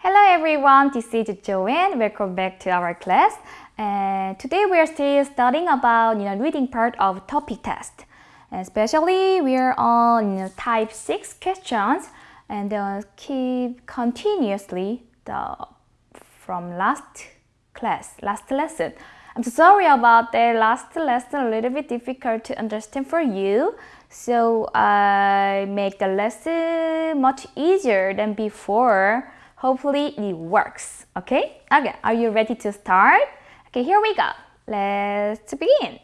Hello everyone, this is Joanne. Welcome back to our class. And today we are still studying about you know reading part of TOPIK test. Especially we are on you know, type 6 questions and uh, keep continuously the from last class, last lesson. I'm so sorry about the last lesson, a little bit difficult to understand for you. So I make the lesson much easier than before. Hopefully it works. Okay? Okay, are you ready to start? Okay, here we go. Let's begin.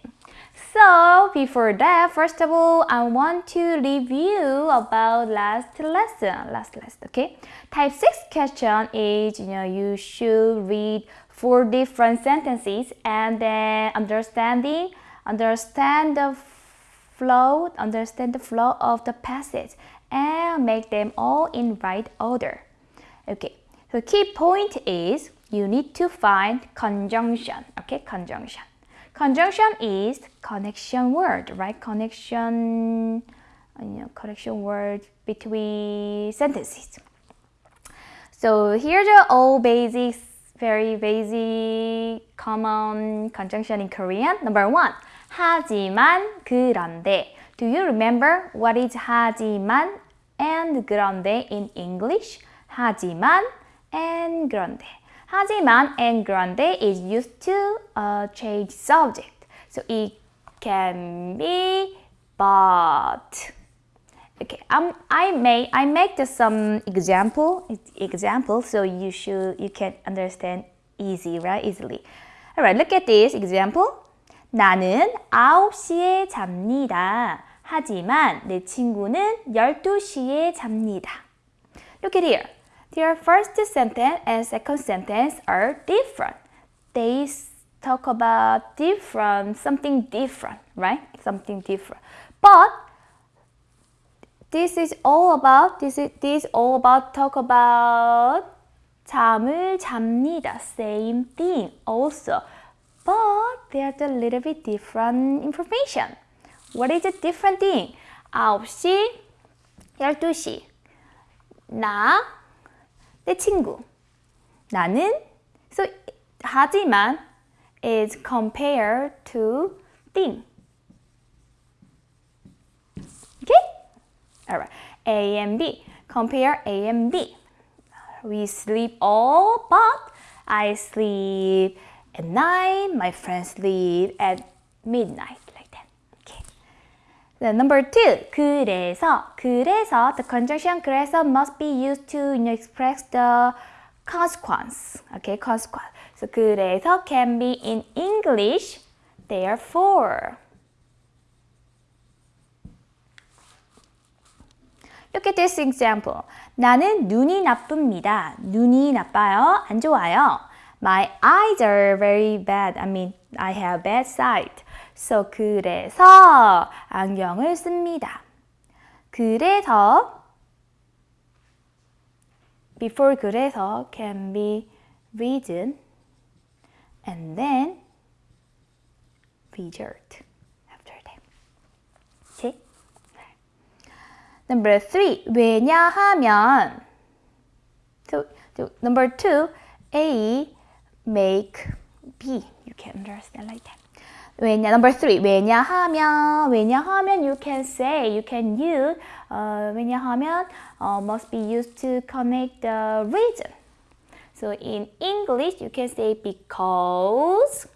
So before that, first of all, I want to review about last lesson. Last lesson, okay? Type 6 question is, you know, you should read four different sentences and then understanding, understand the flow, understand the flow of the passage and make them all in right order. Okay, the key point is you need to find conjunction. Okay, conjunction. Conjunction is connection word, right? Connection, you know, connection word between sentences. So here's the all basics, very basic, common conjunction in Korean. Number one, 하지만 그런데. Do you remember what is 하지만 and 그런데 in English? 하지만 and 그런데. 하지만 and 그런데 is used to uh, change subject. So it can be but. Okay, um, I may I make the, some example example so you should you can understand easy right easily. Alright, look at this example. 나는 9시에 잡니다. 하지만 내 친구는 12시에 잡니다. Look at here. Their first sentence and second sentence are different. They talk about different, something different, right? Something different. But this is all about, this is this all about talk about 잠을 잡니다. Same thing also. But there's a little bit different information. What is the different thing? 9시, 12시. 나, 내 친구. 나는 so 하지만 is compared to thing. Okay? Alright. A and B. Compare A and B. We sleep all, but I sleep at night. My friends sleep at midnight. Then number two, 그래서, 그래서, the conjunction 그래서 must be used to you know, express the consequence. Okay, consequence. So 그래서 can be in English, therefore. Look at this example. 나는 눈이 나쁩니다. 눈이 나빠요. 안 좋아요. My eyes are very bad. I mean, I have bad sight. So 그래서 안경을 씁니다. 그래서 before 그래서 can be reason and then result after that. Okay? Number three, 왜냐하면 so, so number two, A make B. You can understand like that. 왜냐 number three 왜냐하면 왜냐하면 you can say you can use uh, 왜냐하면 uh, must be used to connect the reason. So in English you can say because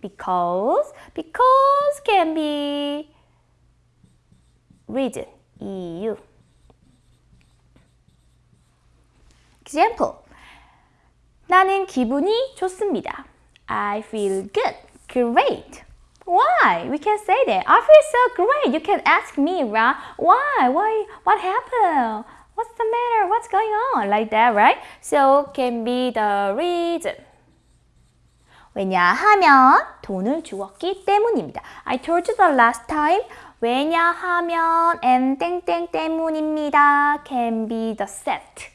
because because can be reason EU. Example 나는 기분이 좋습니다. I feel good. Great. Why? We can say that. I feel so great. You can ask me, right? Why? Why? What happened? What's the matter? What's going on? Like that, right? So can be the reason. 왜냐하면 돈을 주었기 때문입니다. I told you the last time. 왜냐하면 and 땡땡 때문입니다. Can be the set.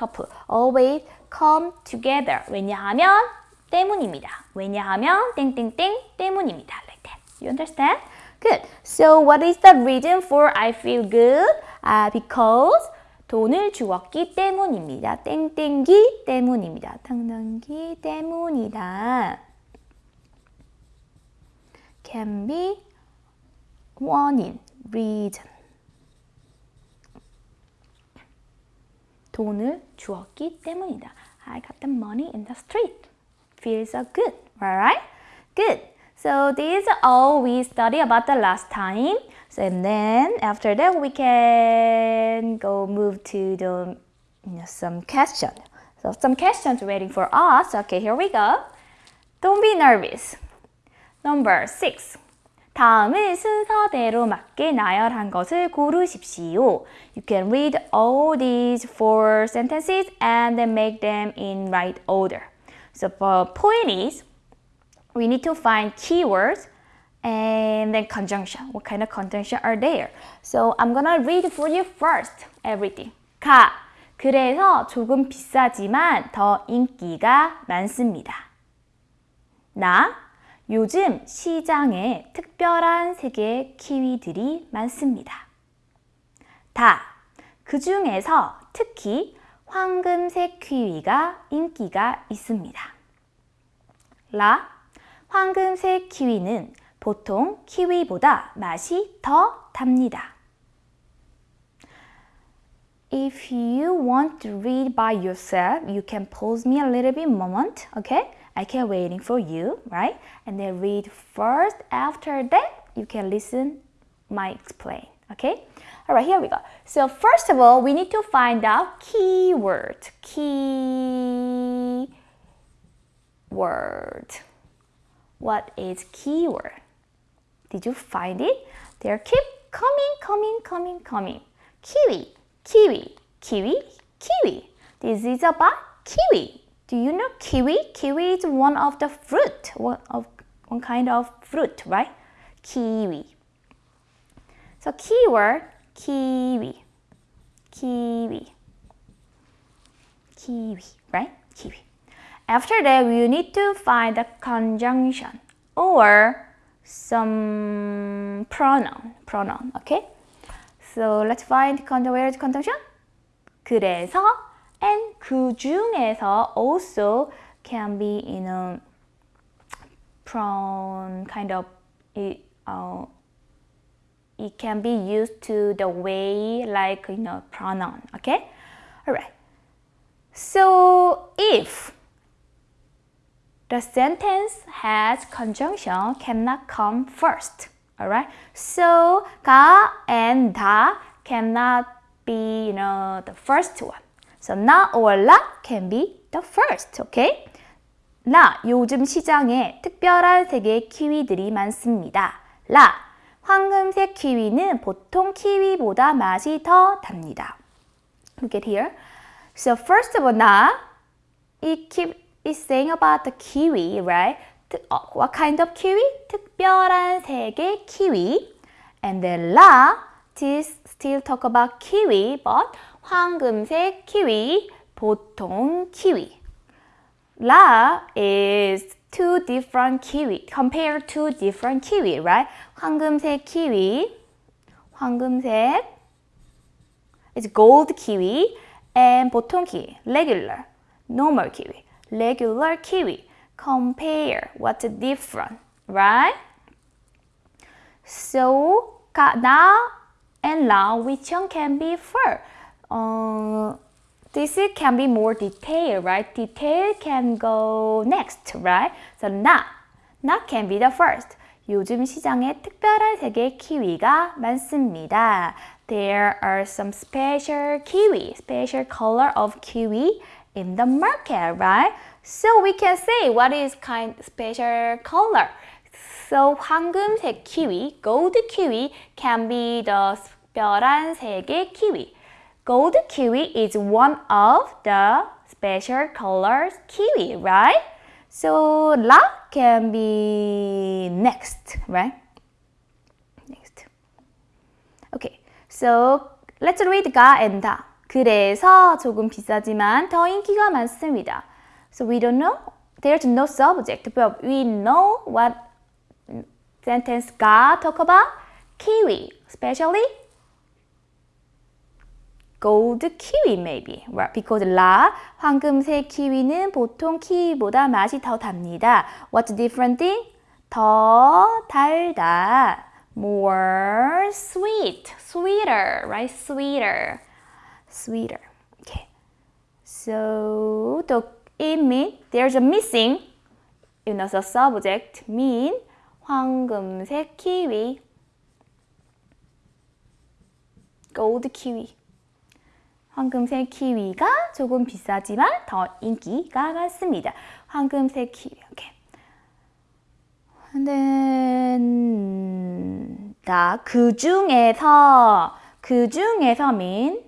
couple. Always come together. 왜냐하면 때문입니다. 왜냐하면 땡땡땡 때문입니다. Like that. You understand? Good. So what is the reason for I feel good? Uh, because 돈을 주었기 때문입니다. 땡땡기 때문입니다. 땡땡기 때문이다. can be 원인, reason. 돈을 주었기 때문이다. I got the money in the street. Feels so good, alright? Good. So these are all we studied about the last time. So and then after that we can go move to the you know, some questions. So some questions waiting for us. Okay, here we go. Don't be nervous. Number six. 다음을 순서대로 맞게 나열한 것을 고르십시오. You can read all these four sentences and then make them in right order. So the point is, we need to find keywords and then conjunction. What kind of conjunction are there? So I'm gonna read for you first everything. 가. 그래서 조금 비싸지만 더 인기가 많습니다. 나. 요즘 시장에 특별한 색의 키위들이 많습니다. 다. 그 중에서 특히 황금색 키위가 인기가 있습니다. 라. 황금색 키위는 보통 키위보다 맛이 더 답니다. If you want to read by yourself, you can pause me a little bit moment, okay? I can waiting for you, right? And then read first. After that, you can listen my explain, okay? All right, here we go. So first of all, we need to find out keyword. Keyword. What is keyword? Did you find it? They keep coming, coming, coming, coming. Kiwi, kiwi, kiwi, kiwi. This is about kiwi. Do you know kiwi? Kiwi is one of the fruit, one of one kind of fruit, right? Kiwi. So keyword kiwi, kiwi, kiwi, right? Kiwi. After that, we need to find the conjunction or some pronoun, pronoun, okay? So let's find where is conjunction? 그래서 and 그 중에서 also can be in a pronoun kind of it, uh, it can be used to the way like you know pronoun okay all right so if the sentence has conjunction cannot come first all right so ga and da cannot be you know the first one so na or la can be the first, okay? 나, 요즘 시장에 특별한 색의 키위들이 많습니다. 라, 황금색 키위는 보통 키위보다 맛이 더 답니다. Look at here. So first of all, 나, it keep is saying about the kiwi, right? What kind of kiwi? 특별한 색의 키위. And then la, this still talk about kiwi, but 황금색 키위, 보통 키위. La is two different kiwi. Compare two different kiwi, right? 황금색 키위, 황금색 is gold kiwi and 보통 키위, regular, normal kiwi, regular kiwi. Compare what's different, right? So, na and la, which one can be first? uh, this can be more detailed, right? Detail can go next, right? So not, not can be the first. 요즘 시장에 특별한 색의 키위가 많습니다. There are some special kiwi, special color of kiwi in the market, right? So we can say what is kind special color. So 황금색 키위, gold kiwi can be the 특별한 색의 키위. Gold kiwi is one of the special colors kiwi, right? So la can be next, right? Next. Okay, so let's read ga and da. 그래서 조금 비싸지만 더 인기가 많습니다. So we don't know. There's no subject, but we know what sentence ga talk about. Kiwi, especially gold kiwi maybe. Right? Because 라 황금색 키위는 보통 키위보다 맛이 더 답니다. What's different thing? 더 달다. More sweet, sweeter, right? Sweeter, sweeter. Okay. So it mean there's a missing. You know, the subject mean 황금색 키위. gold kiwi. 황금색 키위가 조금 비싸지만 더 인기가 많습니다. 황금색 키위. And then 그 중에서 그 중에서 mean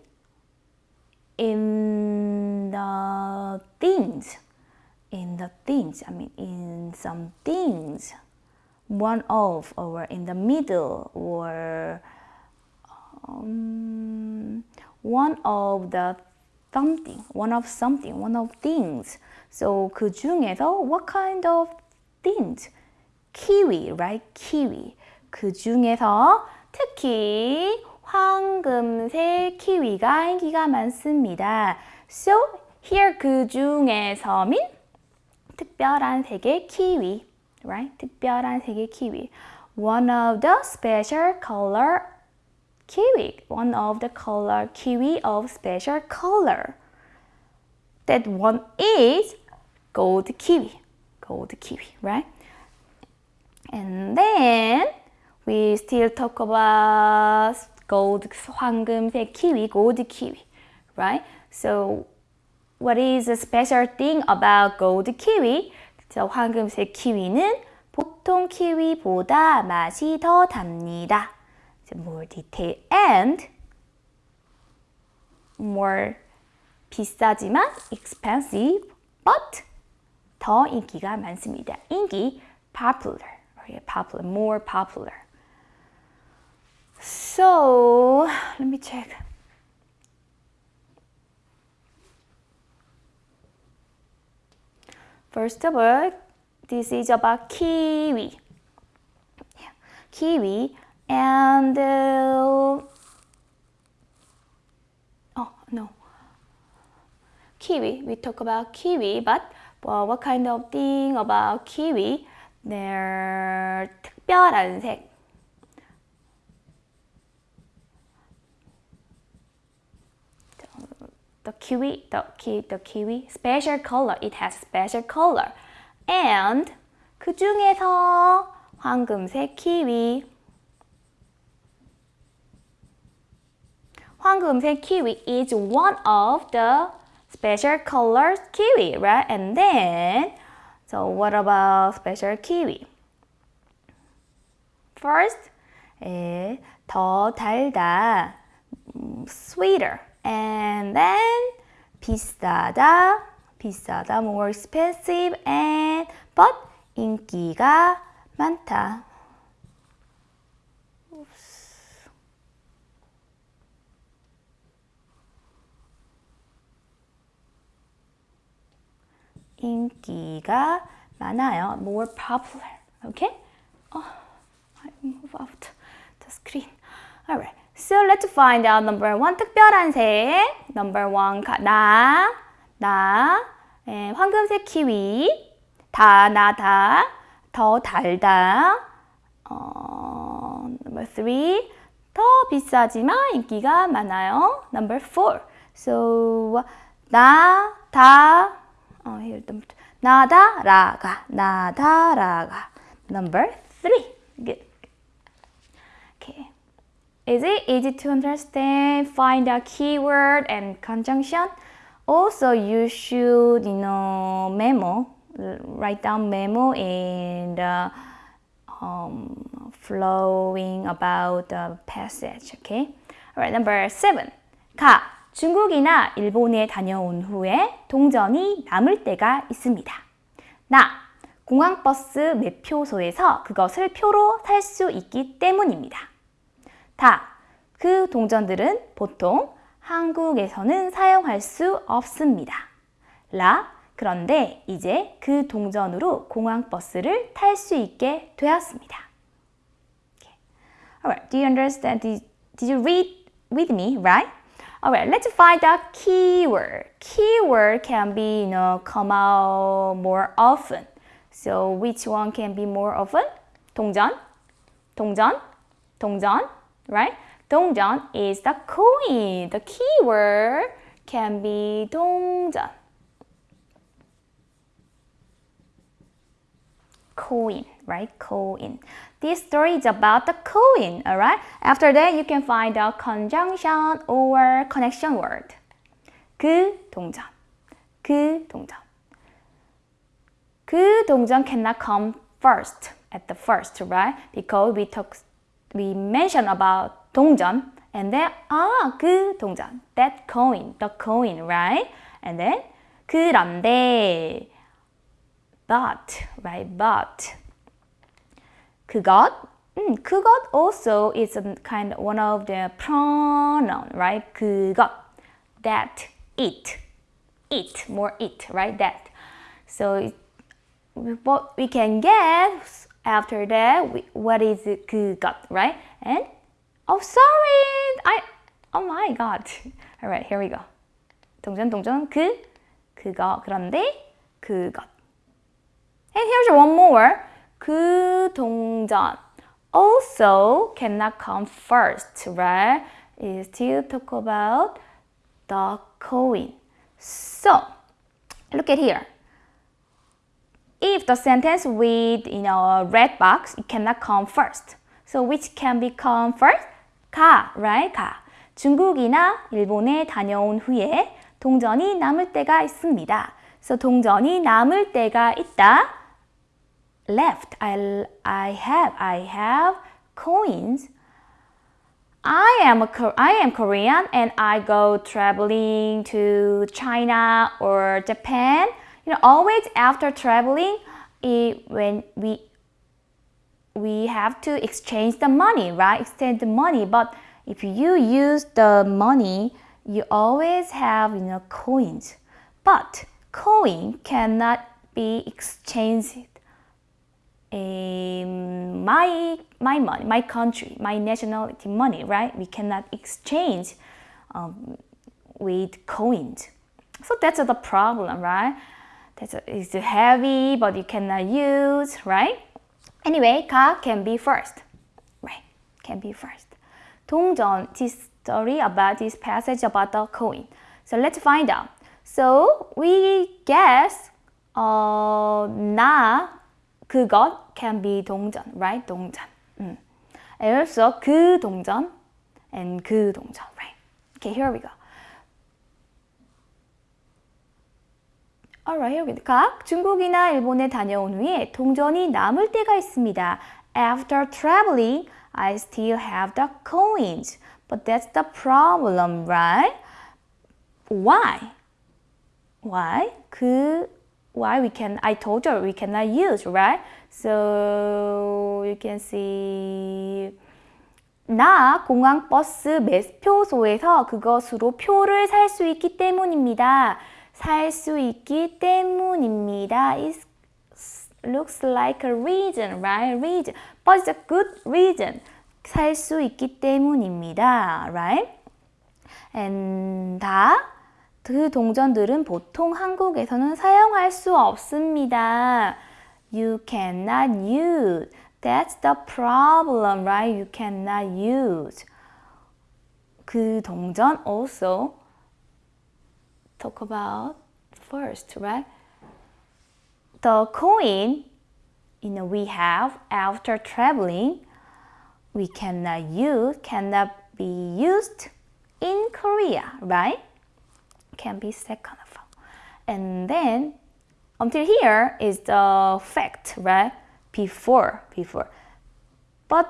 in the things in the things I mean in some things one of or in the middle or um, one of the something, one of something, one of things. So 그 중에서 what kind of things? 키위, right? 키위. 그 중에서 특히 황금색 키위가 인기가 많습니다. So here 그 중에서 mean 특별한 색의 키위, right? 특별한 색의 키위. One of the special color kiwi, one of the color kiwi of special color. That one is gold kiwi, gold kiwi, right? And then we still talk about gold 황금색 kiwi, gold kiwi, right? So what is the special thing about gold kiwi? 저 황금색 키위는 보통 키위보다 맛이 더 답니다. more detail and more 비싸지만 expensive but 더 인기가 많습니다. 인기 popular, popular, more popular. So let me check. First of all, this is about kiwi. Yeah. Kiwi and uh, oh no kiwi we talk about kiwi but well, what kind of thing about kiwi their 특별한 색 the kiwi the, ki, the kiwi special color it has special color and 그 중에서 황금색 키위 황금색 kiwi is one of the special colors kiwi, right? And then, so what about special kiwi? First, 에, 더 달다, sweeter. And then, 비싸다, 비싸다, more expensive, and but 인기가 많다. 인기가 많아요. More popular. Okay? Oh, I move out the screen. Alright. So let's find out number one 특별한 색. Number one 나, 나, 에, 황금색 키위, 다, 나, 다, 더 달다. 어, number three 더 비싸지만 인기가 많아요. Number four. So 나, 다, 어, here number two. 나다라가 나다라가 number three. Good. Okay. Is it easy to understand? Find a keyword and conjunction. Also, you should, you know, memo, write down memo in the um, flowing about the passage. Okay. All right. Number seven. 가 중국이나 일본에 다녀온 후에 동전이 남을 때가 있습니다. 나, 공항버스 매표소에서 그것을 표로 살 수 있기 때문입니다. 다, 그 동전들은 보통 한국에서는 사용할 수 없습니다. 라, 그런데 이제 그 동전으로 공항버스를 탈 수 있게 되었습니다. Okay. Alright, do you understand? Did, did you read with me, right? Alright, let's find the keyword. Keyword can be, you know, come out more often. So which one can be more often? 동전, 동전, 동전, right? 동전 is the coin. The keyword can be 동전. Coin, right? Coin. This story is about the coin, alright? After that, you can find a conjunction or connection word. 그 동전, 그 동전. 그 동전 cannot come first, at the first, right? Because we talk, we mention about 동전, and then ah, 그 동전, that coin, the coin, right? And then 그런데, but, right? But 그것, mm, 그것 also is a kind of one of the pronoun, right? 그것, that, it, it, more it, right? That. So what we can guess after that, we, what is it, 그것, right? And oh, sorry, I, oh my god. All right, here we go. 동전, 동전, 그, 그거, 그런데, 그것. And here's one more. 그 동전 also cannot come first, right? It still talk about the coin. So, look at here. If the sentence with you know a red box, it cannot come first. So which can become first? 가, right? 가. 중국이나 일본에 다녀온 후에 동전이 남을 때가 있습니다. So 동전이 남을 때가 있다. Left. I, I have, I have coins. I am, a, I am Korean and I go traveling to China or Japan. You know, always after traveling, it, when we we have to exchange the money, right? Exchange the money. But if you use the money, you always have you know coins. But coin cannot be exchanged my my money, my country, my nationality money, right? We cannot exchange um, with coins. So that's the problem, right? That's a, it's heavy, but you cannot use, right? Anyway, ka can be first, right? Can be first. 동전, this story about this passage about the coin. So let's find out. So we guess uh, na 그것 can be 동전, right? 동전. 음. And also 그 동전 and 그 동전, right? Okay, here we go. Alright, here we go. 각 중국이나 일본에 다녀온 후에 동전이 남을 때가 있습니다. After traveling, I still have the coins. But that's the problem, right? Why? Why? 그 why we can I told you we cannot use right so you can see 나 공항 버스 매표소에서 그것으로 표를 살 수 있기 때문입니다. 살 수 있기 때문입니다. It looks like a reason, right? Reason, but it's a good reason. 살 수 있기 때문입니다, right? And 다 그 동전들은 보통 한국에서는 사용할 수 없습니다. You cannot use. That's the problem, right? You cannot use. 그 동전 also talk about first, right? The coin you know, we have after traveling, we cannot use, cannot be used in Korea, right? Can be second all. And then until here is the fact, right? Before, before. But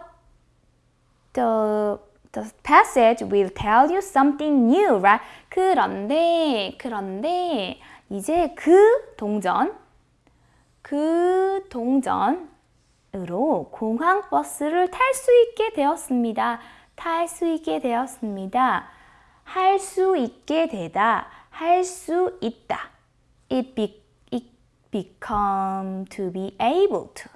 the the passage will tell you something new, right? 그런데, 그런데 이제 그 동전, 그 동전으로 공항 버스를 탈 수 있게 되었습니다. 탈 수 있게 되었습니다. 할 수 있게 되다. 할수 있다. It, be, it become to be able to.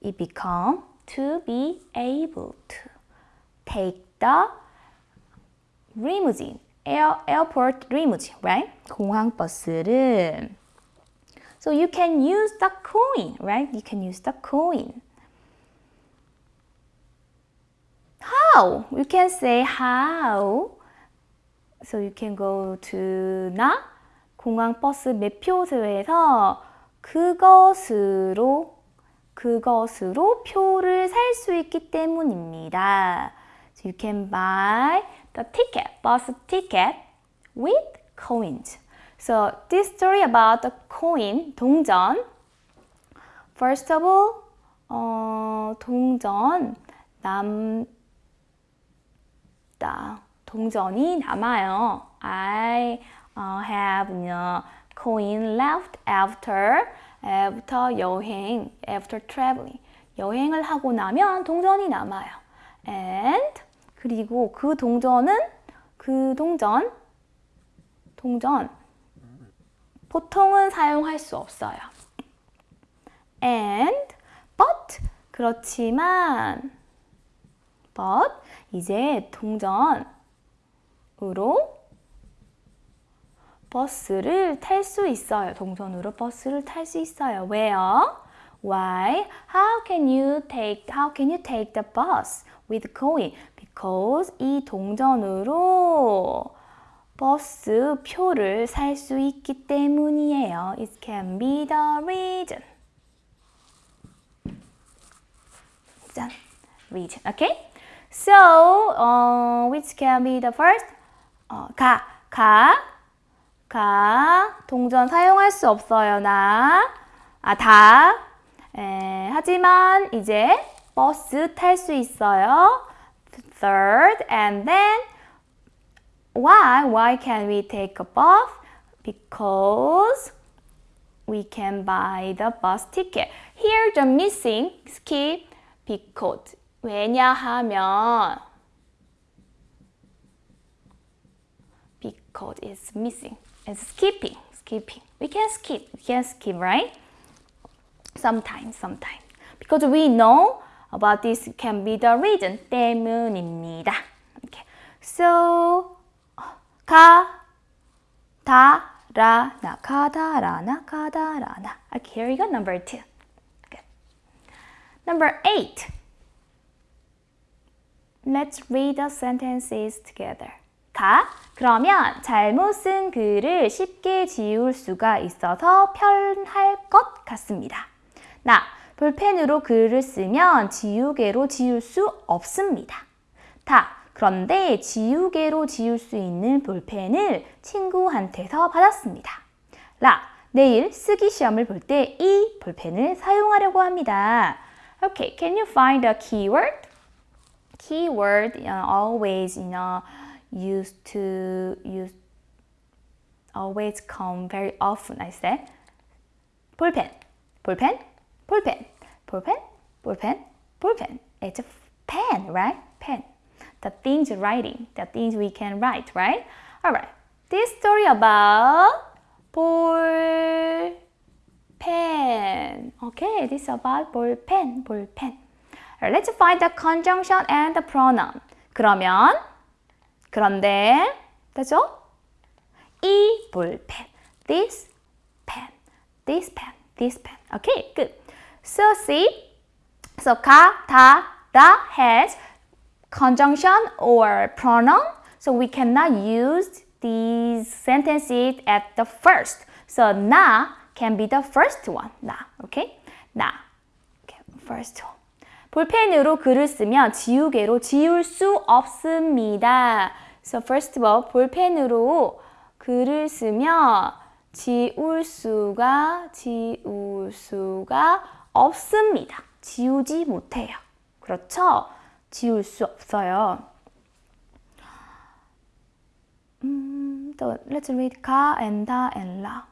It become to be able to. Take the limousine air, airport limousine, right? 공항 버스를. So you can use the coin, right? You can use the coin. How? You can say how. So you can go to 나 공항 버스 매표소에서 그것으로 그것으로 표를 살 수 있기 때문입니다. So you can buy the ticket, bus ticket with coins. So this story about the coin, 동전. First of all, 어, 동전 남다. 동전이 남아요. I uh, have know, coin left after after 여행, after traveling. 여행을 하고 나면 동전이 남아요. And 그리고 그 동전은 그 동전 동전 보통은 사용할 수 없어요. And but 그렇지만 but 이제 동전 으로 버스를 탈 수 있어요. 동전으로 버스를 탈 수 있어요. 왜요? Why? How can you take How can you take the bus with coin? Because 이 동전으로 버스 표를 살 수 있기 때문이에요. It can be the reason. 짠, reason. Okay? So, uh, which can be the first? 어, 가, 가, 가. 동전 사용할 수 없어요, 나. 아, 다. 에, 하지만 이제 버스 탈 수 있어요. Third, and then why? Why can we take a bus? Because we can buy the bus ticket. Here the missing skip because 왜냐하면 because it's missing. It's skipping, skipping. We can skip, we can skip, right? Sometimes, sometimes. Because we know about this can be the reason 때문입니다. Okay. So 가, 다, 라, 나, 가다, 라, 나, 가다, 라, 나. Okay, here we go, number two. Good. Number eight. Let's read the sentences together. 가, 그러면 잘못 쓴 글을 쉽게 지울 수가 있어서 편할 것 같습니다. 나, 볼펜으로 글을 쓰면 지우개로 지울 수 없습니다. 다, 그런데 지우개로 지울 수 있는 볼펜을 친구한테서 받았습니다. 라, 내일 쓰기 시험을 볼 때 이 볼펜을 사용하려고 합니다. Okay, can you find a keyword? Keyword uh, always, you know, used to use always come very often. I said 볼펜, 볼펜, 볼펜, 볼펜, 볼펜, 볼펜. It's a pen, right? Pen. The things writing, the things we can write, right? All right. This story about ball pen. Okay, this is about ball pen, ball pen. Right, let's find the conjunction and the pronoun. 그러면 그런데 되죠? 이 볼펜, this pen, this pen, this pen. Okay, good. So see, so 가, 다, 다 has conjunction or pronoun. So we cannot use these sentences at the first. So 나 can be the first one. 나, okay? 나, okay, first one. 볼펜으로 글을 쓰면 지우개로 지울 수 없습니다. So first of all, 볼펜으로 글을 쓰면 지울 수가 지울 수가 없습니다. 지우지 못해요. 그렇죠? 지울 수 없어요. 음, 또 let's read 가 and 다 and 라.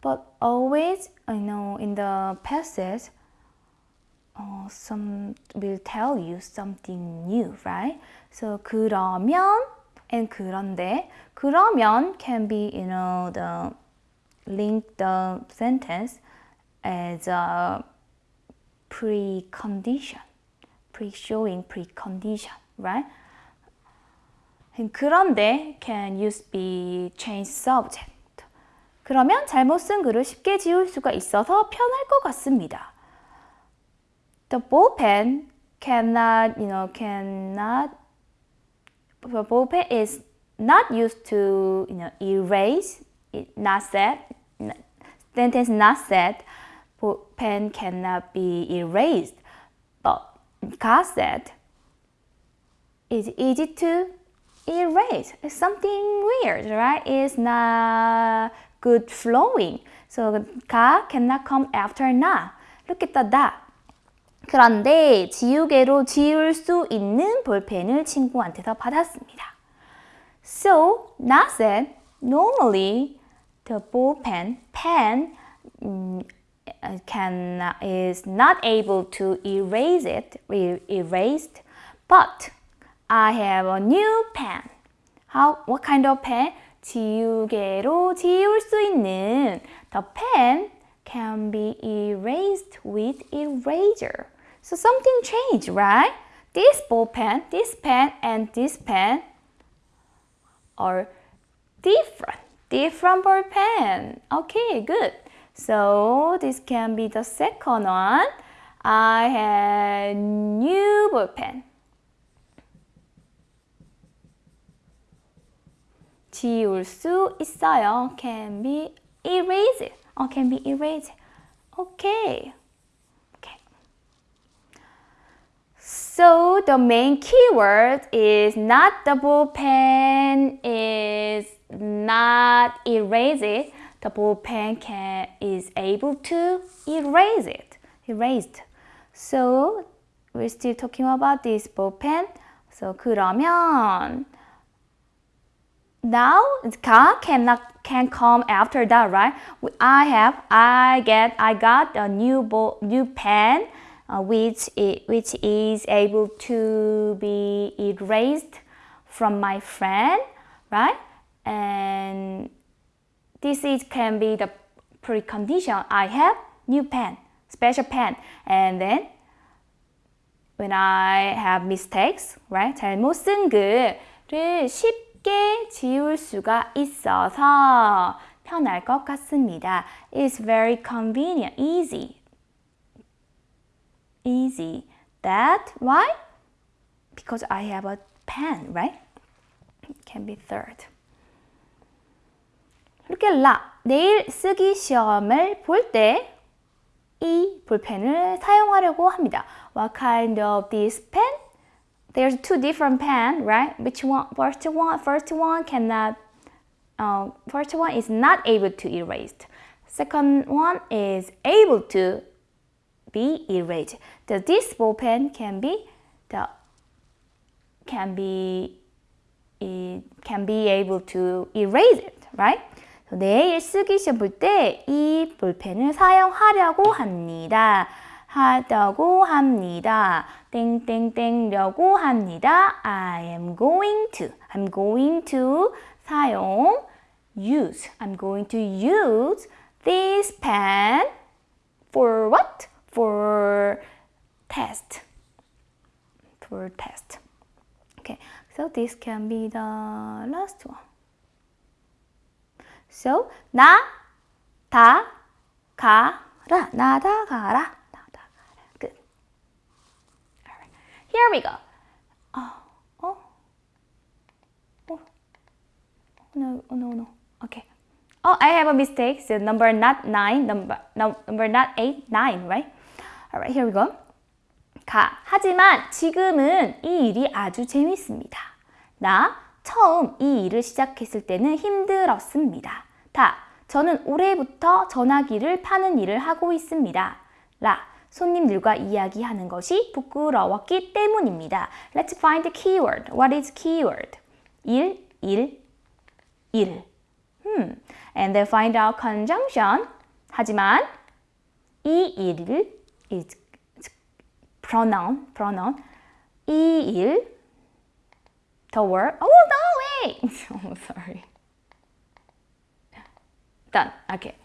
But always, you know, in the passage, uh, some will tell you something new, right? So 그러면 and 그런데 그러면 can be, you know, the link the sentence as a precondition. pre-showing precondition, right? 그런데 can use be change subject. 그러면 잘못 쓴 글을 쉽게 지울 수가 있어서 편할 것 같습니다. The ball pen cannot, you know, cannot, the ball pen is not used to, you know, erase, it not said, sentence not said, pen cannot be erased. But God said, it's easy to erase. It's something weird, right? It's not good flowing. So 가 cannot come after na. Look at the dot. 그런데 지우개로 지울 수 있는 볼펜을 친구한테서 받았습니다. So, 나 said, normally the ball pen, pen can, is not able to erase it, erased, but I have a new pen. How, what kind of pen? 지우개로 지울 수 있는 The pen can be erased with eraser. So something changed, right? This ball pen, this pen, and this pen are different. Different ball pen. Okay, good. So this can be the second one. I have new ball pen. 지울 수 있어요. Can be erased. Oh, can be erased. Okay. Okay. So the main keyword is not double pen is not erase it. The ball pen can is able to erase it, erased. So we're still talking about this ball pen. So 그러면 now 가 cannot can come after that, right? I have I get I got a new ball, new pen uh, which is, which is able to be erased from my friend, right? And this is can be the precondition. I have new pen, special pen, and then when I have mistakes, right? 잘못 쓴 글을 쉽 쉽게 지울 수가 있어서 편할 것 같습니다. It's very convenient, easy. Easy. That, why? Because I have a pen, right? It can be third. Look at la. 내일 쓰기 시험을 볼 때 이 볼펜을 사용하려고 합니다. What kind of this pen? there's two different pen, right? Which one? First one, first one cannot. Uh, first one is not able to erase. Second one is able to be erased. The this ball pen can be the can be it can be able to erase it, right? 내일 쓰기 시험 볼 때 이 볼펜을 사용하려고 합니다. 하다고 합니다. 땡땡땡려고 합니다. I am going to. I'm going to 사용 use. I'm going to use this pen for what? for test. For test. Okay so this can be the last one. So na ta ka ra. Nadagara nadagara good. All right. Here we go. Oh oh. Oh. No oh, no no. Okay. Oh i have a mistake. The so number not nine number no, number not eight nine right? All right, here we go. 가. 하지만 지금은 이 일이 아주 재밌습니다. 나 처음 이 일을 시작했을 때는 힘들었습니다. 다. 저는 올해부터 전화기를 파는 일을 하고 있습니다. 라. 손님들과 이야기하는 것이 부끄러웠기 때문입니다. Let's find the keyword. What is keyword? 일, 일, 일. Hmm. And then find out conjunction. 하지만 이 일을 is pronoun, pronoun. 이 일, the word. Oh no, wait. oh, sorry. Done. Okay.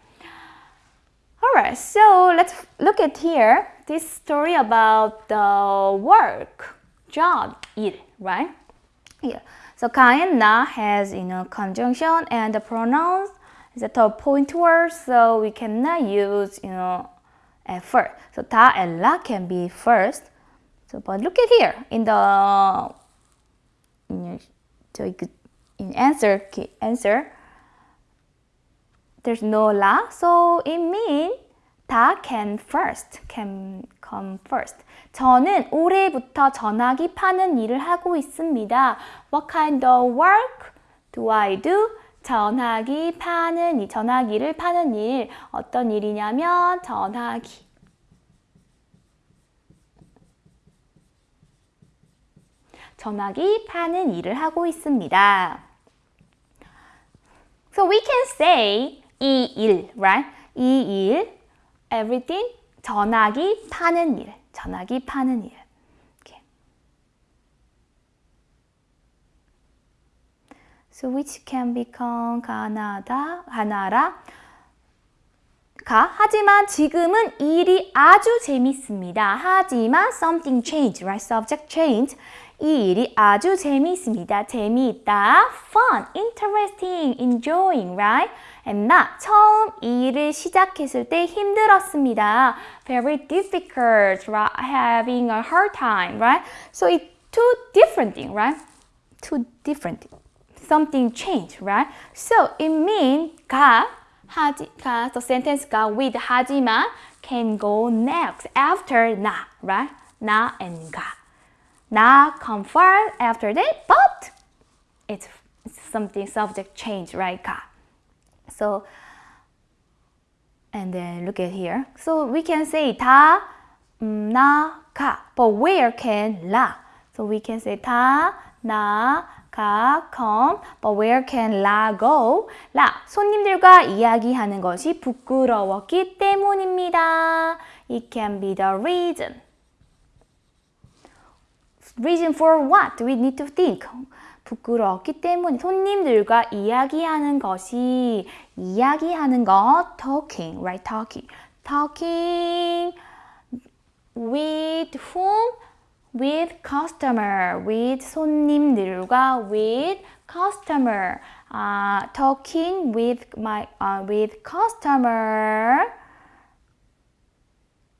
Alright, so let's look at here this story about the work, job, 일, right? Yeah. So 가 and 나 has you know conjunction and the pronouns is a point word, so we cannot use you know at first. So 다 and 라 can be first. So but look at here in the in, your, in answer answer there's no la, so it means 다 can first, can come first. 저는 올해부터 전화기 파는 일을 하고 있습니다. What kind of work do I do? 전화기 파는 일, 전화기를 파는 일. 어떤 일이냐면 전화기. 전화기 파는 일을 하고 있습니다. So we can say 이 일, right? 이 일, everything, 전화기 파는 일, 전화기 파는 일. So which can become 가나다, 가나라. 가, 하지만 지금은 일이 아주 재밌습니다. 하지만 something changed, right? Subject changed. 이 일이 아주 재미있습니다. 재미있다. fun, interesting, enjoying, right? and 나 처음 이 일을 시작했을 때 힘들었습니다. very difficult, right? having a hard time, right? So it's two different things, right? Two different something changed, right? So it means 가 하지 가 the sentence 가 with 하지만 can go next after 나, right? 나 and 가. not confirmed after that, but it's something subject change, right? So, and then look at here. So we can say 다, 나, 가. But where can la? So we can say 다, 나, 가, come. But where can la go? 라, 손님들과 이야기하는 것이 부끄러웠기 때문입니다. It can be the reason. Reason for what? We need to think. 부끄러웠기 때문에 손님들과 이야기하는 것이 이야기하는 것 talking, right? talking. talking with whom? with customer, with 손님들과 with customer. Uh, talking with my uh, with customer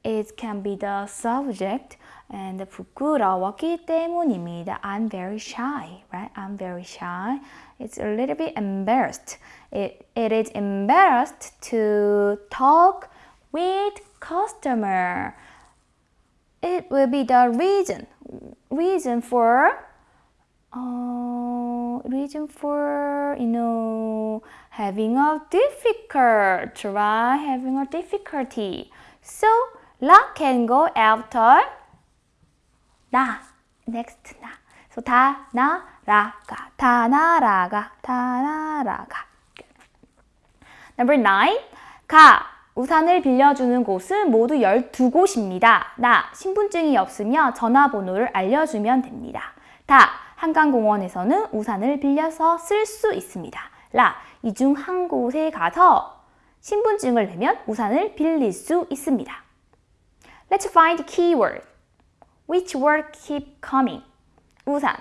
it can be the subject and 부끄러웠기 때문입니다. I'm very shy, right? I'm very shy. It's a little bit embarrassed. It, it is embarrassed to talk with customer. it will be the reason reason for uh, reason for you know having a difficult right having a difficulty. So la can go after na. Next na. So ta na ra ga. Ta na ra ga. Ta na ra ga. Number nine, ka. 우산을 빌려주는 곳은 모두 12곳입니다. 나 신분증이 없으며 전화번호를 알려주면 됩니다. 다 한강공원에서는 우산을 빌려서 쓸 수 있습니다. 라 이 중 한 곳에 가서 신분증을 내면 우산을 빌릴 수 있습니다. Let's find keyword. Which word keep coming? 우산,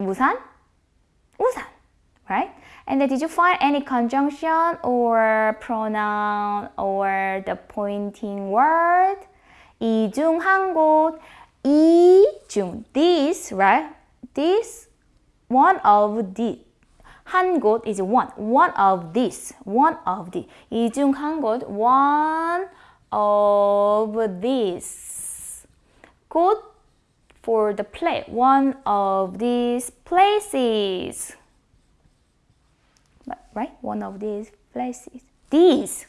우산, 우산, right? And then did you find any conjunction or pronoun or the pointing word? 이 중 한 곳, 이 중, this, right? This, one of these. 한 곳 is one, one of this, one of the. 이중 한 곳, one of this. 곳 for the play, one of these places. Right? One of these places. These.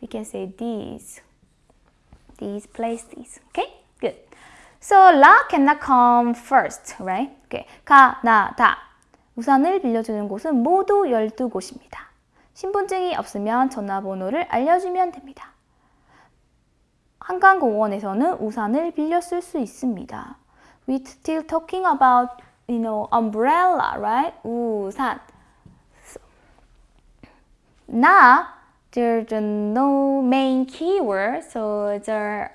We can say these. These places. Okay? Good. So la cannot come first, right? Okay. 가, 나, 다. 우산을 빌려주는 곳은 모두 12곳입니다. 신분증이 없으면 전화번호를 알려주면 됩니다. 한강공원에서는 우산을 빌려 쓸 수 있습니다. we still talking about you know umbrella, right? 우산. 나 there's no main keyword, so uh,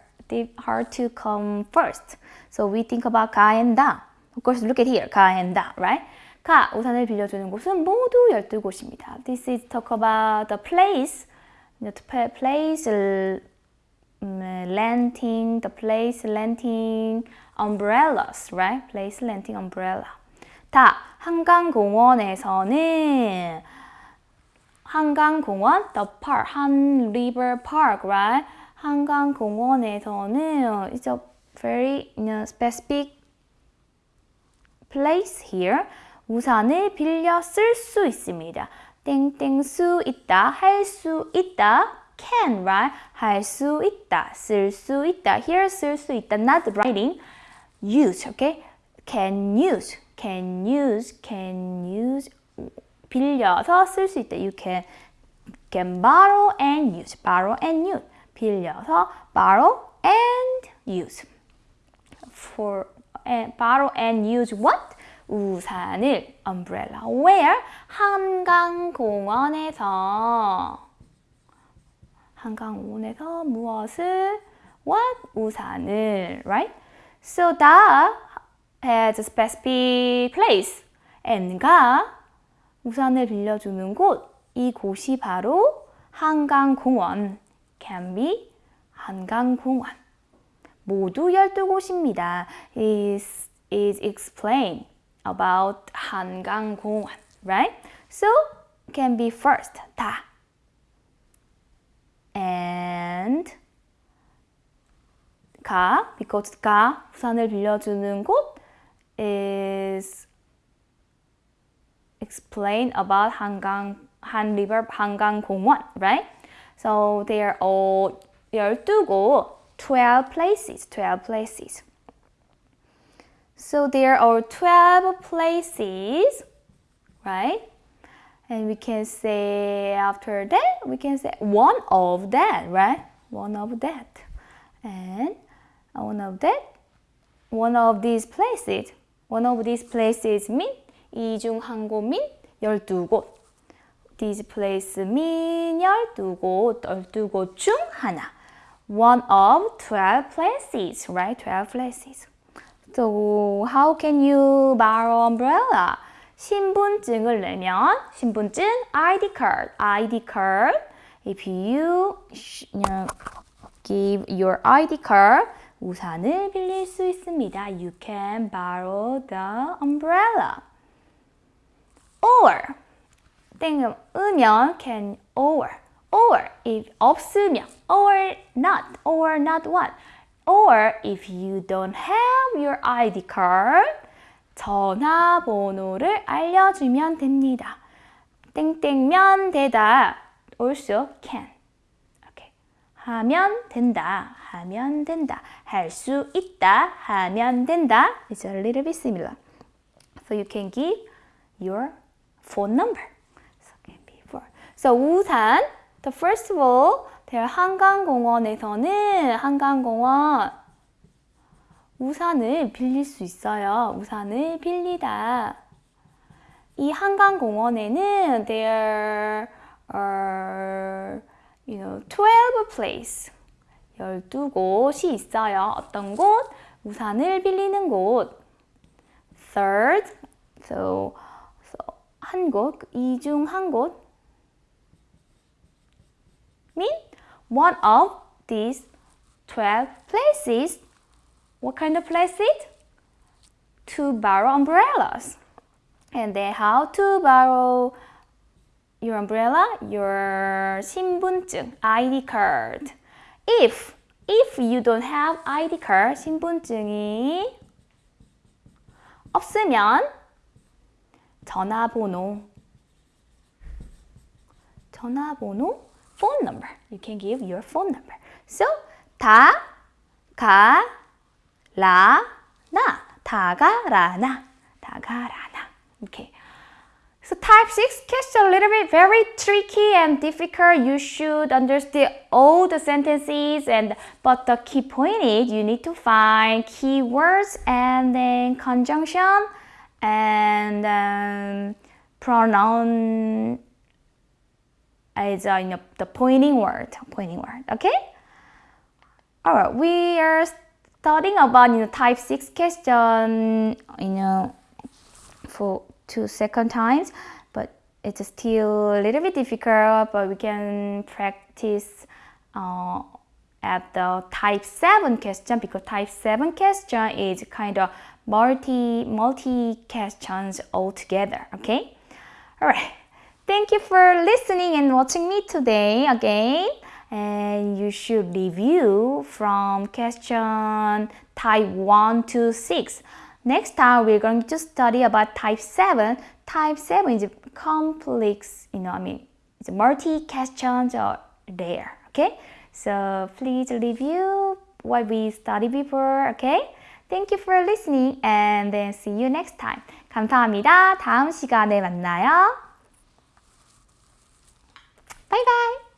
hard to come first. So we think about 가 and 다. Of course, look at here, 가 and 다, right? 가, 우산을 빌려주는 곳은 모두 12곳입니다. This is talk about the place, the place renting, the place renting umbrellas, right? Place renting umbrella. 다, 한강공원에서는 한강공원, the park, 한 river park, right? 한강공원에서는 it's a very you know, specific place here. 우산을 빌려 쓸 수 있습니다. 땡땡 수 있다, 할 수 있다, can, right? 할 수 있다, 쓸 수 있다. Here 쓸 수 있다, not writing. use, okay? Can use, can use, can use. 빌려서 쓸 수 있다. You can, can borrow and use, borrow and use. 빌려서 borrow and use. For and borrow and use what? 우산을 umbrella. Where? 한강공원에서 한강공원에서 무엇을? What? 우산을. Right? So that has a specific place. and가 우산을 빌려주는 곳. 이 곳이 바로 한강공원. be 한강공원. 모두 12곳입니다. is, is explained about 한강공원, right? So, can be first, 다. and 가, because 가, 부산을 빌려주는 곳 is explain about 한강, 한 river, 한강공원, right? So they are all 12곳, 12 places, 12 places. So there are 12 places, right? And we can say after that, we can say one of that, right? One of that. And one of that, one of these places, one of these places mean 이중 한 곳 mean 12곳. These places mean 12곳, 12곳 중 하나. One of 12 places, right? 12 places. So how can you borrow umbrella? 신분증을 내면 신분증 ID card, ID card. If you, you know, give your ID card, 우산을 빌릴 수 있습니다. You can borrow the umbrella. Or 땡 으면 can or or if 없으면 or not or not what or if you don't have your ID card 전화번호를 알려주면 됩니다. 땡땡면 되다 also can okay. 하면 된다 하면 된다 할 수 있다 하면 된다 It's a little bit similar so you can give your phone number so, can be for. so 우산 the first of all there 한강공원에서는 한강공원 우산을 빌릴 수 있어요. 우산을 빌리다. 이 한강공원에는 there are you know, 12 place 12곳이 있어요. 어떤 곳? 우산을 빌리는 곳. Third, so 한 곳, 이 중 한 곳. mean one of these 12 places What kind of place it? To borrow umbrellas. And then how to borrow your umbrella? Your 신분증, ID card. If, if you don't have ID card, 신분증이 없으면 전화번호, 전화번호, phone number. You can give your phone number. So, 다, 가, 라, 나. 다가라나. 다가라나. Okay. So type 6 question a little bit very tricky and difficult. You should understand all the sentences and but the key point is you need to find keywords and then conjunction and um, pronoun is uh, you know, the pointing word, pointing word, okay? All right, we are studying about you know, type 6 question, you know, for two second times, but it's still a little bit difficult, but we can practice uh, at the type 7 question because type 7 question is kind of multi multi questions altogether okay? All right thank you for listening and watching me today again. And you should review from question type 1 to 6 next time we're going to study about type 7 type 7 is complex you know i mean it's multi questions are there okay? So please review what we studied before okay Thank you for listening and then see you next time. 감사합니다. 다음 시간에 만나요. 바이바이.